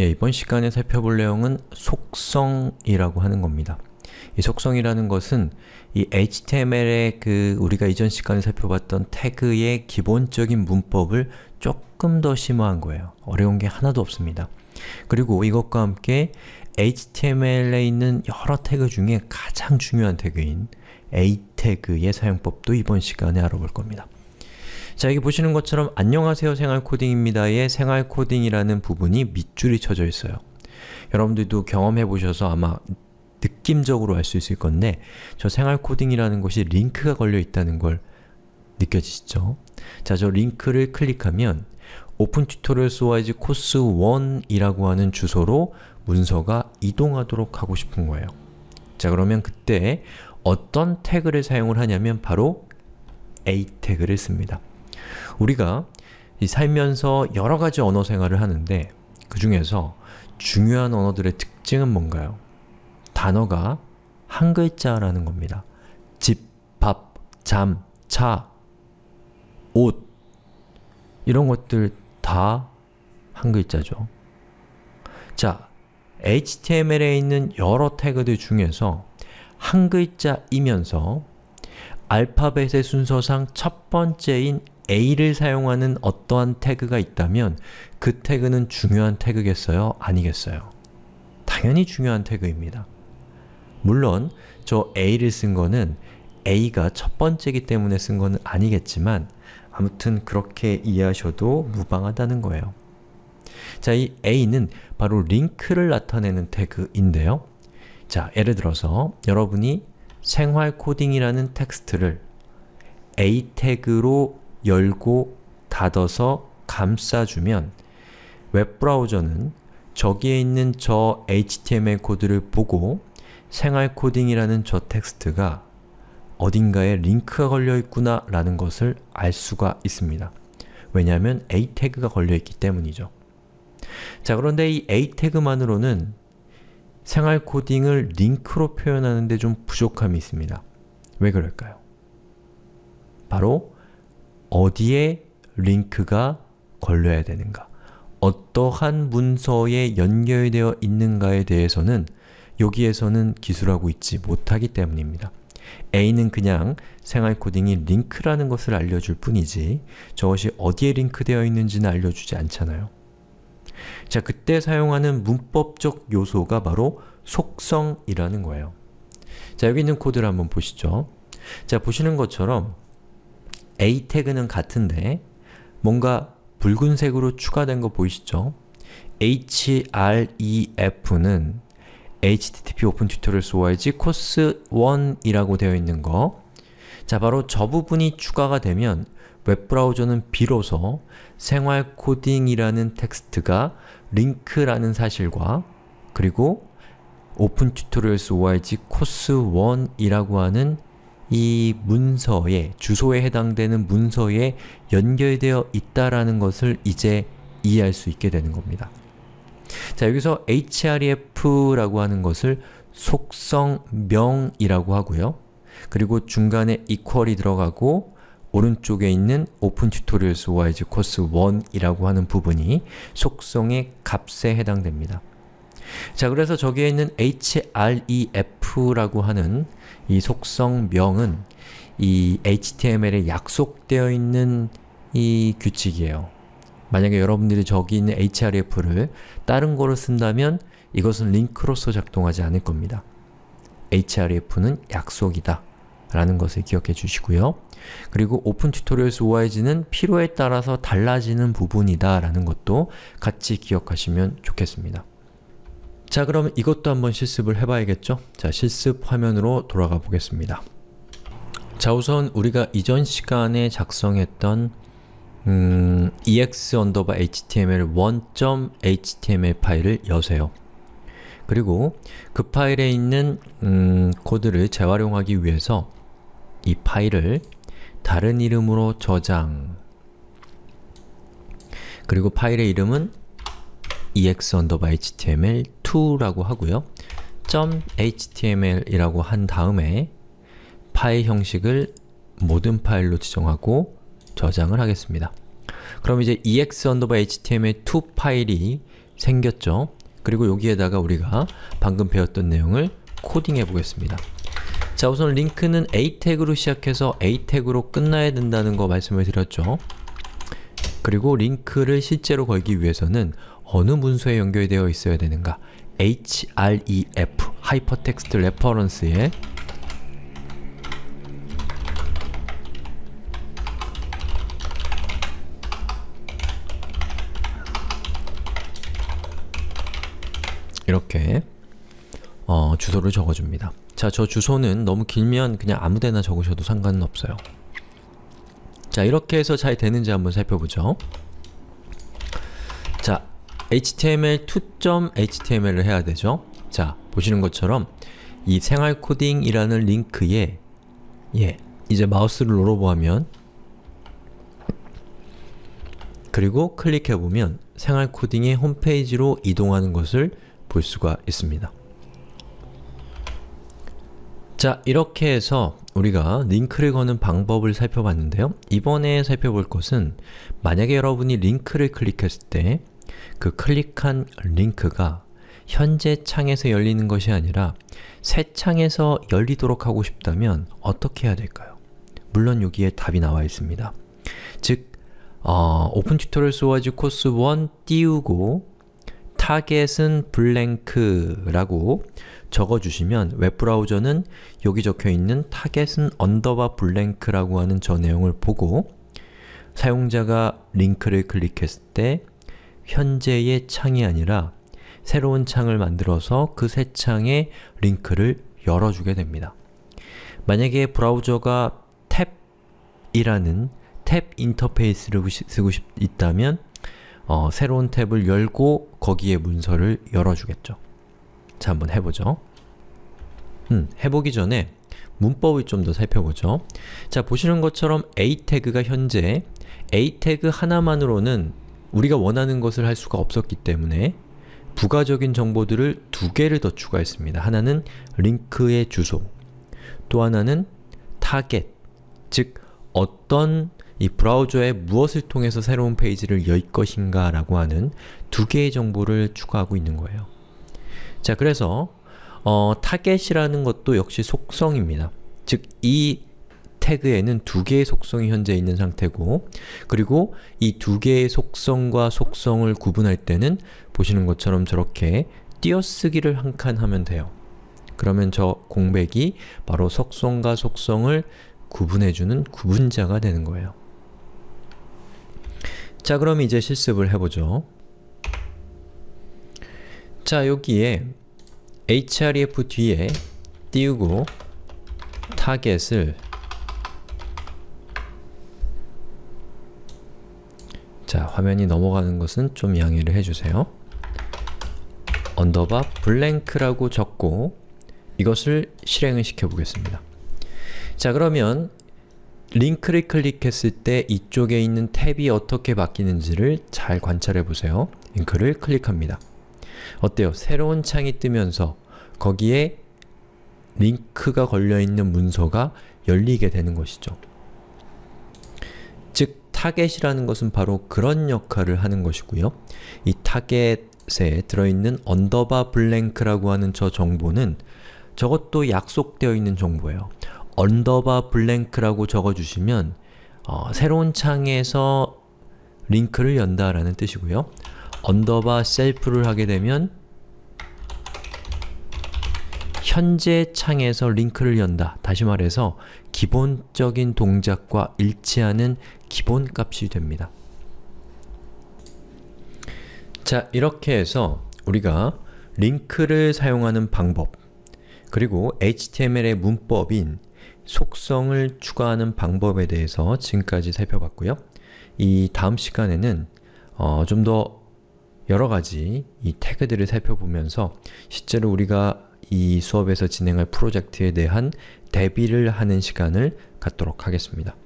예, 이번 시간에 살펴볼 내용은 속성이라고 하는 겁니다. 이 속성이라는 것은 이 HTML의 그 우리가 이전 시간에 살펴봤던 태그의 기본적인 문법을 조금 더 심화한 거예요. 어려운 게 하나도 없습니다. 그리고 이것과 함께 HTML에 있는 여러 태그 중에 가장 중요한 태그인 A 태그의 사용법도 이번 시간에 알아볼 겁니다. 자, 여기 보시는 것처럼 안녕하세요 생활코딩입니다의 생활코딩이라는 부분이 밑줄이 쳐져 있어요. 여러분들도 경험해 보셔서 아마 느낌적으로 알 수 있을 건데 저 생활코딩이라는 것이 링크가 걸려 있다는 걸 느껴지시죠? 자, 저 링크를 클릭하면 opentutorials.org course 1이라고 하는 주소로 문서가 이동하도록 하고 싶은 거예요. 자, 그러면 그때 어떤 태그를 사용을 하냐면 바로 a 태그를 씁니다. 우리가 살면서 여러 가지 언어 생활을 하는데 그 중에서 중요한 언어들의 특징은 뭔가요? 단어가 한 글자라는 겁니다. 집, 밥, 잠, 차, 옷 이런 것들 다 한 글자죠. 자, HTML에 있는 여러 태그들 중에서 한 글자이면서 알파벳의 순서상 첫 번째인 A를 사용하는 어떠한 태그가 있다면 그 태그는 중요한 태그겠어요? 아니겠어요? 당연히 중요한 태그입니다. 물론 저 A를 쓴 거는 A가 첫 번째이기 때문에 쓴 거는 아니겠지만 아무튼 그렇게 이해하셔도 무방하다는 거예요. 자, 이 A는 바로 링크를 나타내는 태그인데요. 자, 예를 들어서 여러분이 생활 코딩이라는 텍스트를 A 태그로 열고 닫아서 감싸주면 웹브라우저는 저기에 있는 저 HTML 코드를 보고 생활 코딩이라는 저 텍스트가 어딘가에 링크가 걸려있구나 라는 것을 알 수가 있습니다. 왜냐하면 A 태그가 걸려있기 때문이죠. 자 그런데 이 A 태그만으로는 생활 코딩을 링크로 표현하는데 좀 부족함이 있습니다. 왜 그럴까요? 바로 어디에 링크가 걸려야 되는가 어떠한 문서에 연결되어 있는가에 대해서는 여기에서는 기술하고 있지 못하기 때문입니다. A는 그냥 생활 코딩이 링크라는 것을 알려줄 뿐이지 저것이 어디에 링크되어 있는지는 알려주지 않잖아요. 자, 그때 사용하는 문법적 요소가 바로 속성이라는 거예요. 자, 여기 있는 코드를 한번 보시죠. 자, 보시는 것처럼 A 태그는 같은데 뭔가 붉은색으로 추가된 거 보이시죠? href는 http opentutorials org course 1이라고 되어 있는 거 자, 바로 저 부분이 추가가 되면 웹브라우저는 비로소 생활 코딩이라는 텍스트가 링크라는 사실과 그리고 opentutorials org course 1이라고 하는 이 문서에, 주소에 해당되는 문서에 연결되어 있다라는 것을 이제 이해할 수 있게 되는 겁니다. 자, 여기서 href라고 하는 것을 속성명이라고 하고요. 그리고 중간에 equal이 들어가고 오른쪽에 있는 open tutorials org course 1이라고 하는 부분이 속성의 값에 해당됩니다. 자, 그래서 저기에 있는 href라고 하는 이 속성명은 이 HTML에 약속되어 있는 이 규칙이에요. 만약에 여러분들이 저기 있는 href를 다른 거로 쓴다면 이것은 링크로서 작동하지 않을 겁니다. href는 약속이다 라는 것을 기억해 주시고요. 그리고 opentutorials org는 필요에 따라서 달라지는 부분이다 라는 것도 같이 기억하시면 좋겠습니다. 자 그럼 이것도 한번 실습을 해봐야겠죠? 자 실습 화면으로 돌아가 보겠습니다. 자 우선 우리가 이전 시간에 작성했던 음, ex html 1.html 파일을 여세요. 그리고 그 파일에 있는 음, 코드를 재활용하기 위해서 이 파일을 다른 이름으로 저장 그리고 파일의 이름은 ex_html2라고 하고요. .html이라고 한 다음에 파일 형식을 모든 파일로 지정하고 저장을 하겠습니다. 그럼 이제 ex_html2 파일이 생겼죠? 그리고 여기에다가 우리가 방금 배웠던 내용을 코딩해 보겠습니다. 자 우선 링크는 A 태그로 시작해서 A 태그로 끝나야 된다는 거 말씀을 드렸죠. 그리고 링크를 실제로 걸기 위해서는 어느 문서에 연결되어 있어야 되는가 href, Hypertext Reference에 이렇게 어, 주소를 적어줍니다. 자, 저 주소는 너무 길면 그냥 아무데나 적으셔도 상관은 없어요. 자, 이렇게 해서 잘 되는지 한번 살펴보죠. 자, html2.html을 해야 되죠. 자, 보시는 것처럼 이 생활코딩이라는 링크에 예, 이제 마우스를 눌러보면 그리고 클릭해보면 생활코딩의 홈페이지로 이동하는 것을 볼 수가 있습니다. 자, 이렇게 해서 우리가 링크를 거는 방법을 살펴봤는데요. 이번에 살펴볼 것은 만약에 여러분이 링크를 클릭했을 때 그 클릭한 링크가 현재 창에서 열리는 것이 아니라 새 창에서 열리도록 하고 싶다면 어떻게 해야 될까요? 물론 여기에 답이 나와 있습니다. 즉, 어, opentutorials.org course 1 띄우고 target은 blank라고 적어주시면 웹브라우저는 여기 적혀있는 target은 underbar blank라고 하는 저 내용을 보고 사용자가 링크를 클릭했을 때 현재의 창이 아니라 새로운 창을 만들어서 그 새 창에 링크를 열어주게 됩니다. 만약에 브라우저가 탭이라는 탭 인터페이스를 쓰고 싶, 있다면 어, 새로운 탭을 열고 거기에 문서를 열어주겠죠. 자, 한번 해보죠. 음, 해보기 전에 문법을 좀 더 살펴보죠. 자, 보시는 것처럼 a 태그가 현재 a 태그 하나만으로는 우리가 원하는 것을 할 수가 없었기 때문에 부가적인 정보들을 두 개를 더 추가했습니다. 하나는 링크의 주소, 또 하나는 타겟, 즉 어떤 이 브라우저에 무엇을 통해서 새로운 페이지를 열 것인가 라고 하는 두 개의 정보를 추가하고 있는 거예요. 자, 그래서 어, 타겟이라는 것도 역시 속성입니다. 즉, 이 태그에는 두 개의 속성이 현재 있는 상태고 그리고 이 두 개의 속성과 속성을 구분할 때는 보시는 것처럼 저렇게 띄어쓰기를 한 칸 하면 돼요. 그러면 저 공백이 바로 속성과 속성을 구분해주는 구분자가 되는 거예요. 자 그럼 이제 실습을 해보죠. 자 여기에 href 뒤에 띄우고 target을 자 화면이 넘어가는 것은 좀 양해를 해주세요. underbar blank라고 적고 이것을 실행을 시켜보겠습니다. 자 그러면 링크를 클릭했을 때 이쪽에 있는 탭이 어떻게 바뀌는지를 잘 관찰해 보세요. 링크를 클릭합니다. 어때요? 새로운 창이 뜨면서 거기에 링크가 걸려있는 문서가 열리게 되는 것이죠. 즉, target이라는 것은 바로 그런 역할을 하는 것이고요. 이 타겟에 들어있는 underbar blank라고 하는 저 정보는 저것도 약속되어 있는 정보예요. underbar blank라고 적어주시면 어, 새로운 창에서 링크를 연다라는 뜻이고요. underbar self를 하게 되면 현재 창에서 링크를 연다. 다시 말해서 기본적인 동작과 일치하는 기본값이 됩니다. 자, 이렇게 해서 우리가 링크를 사용하는 방법 그리고 HTML의 문법인 속성을 추가하는 방법에 대해서 지금까지 살펴봤고요. 이 다음 시간에는 어, 좀더 여러가지 이 태그들을 살펴보면서 실제로 우리가 이 수업에서 진행할 프로젝트에 대한 대비를 하는 시간을 갖도록 하겠습니다.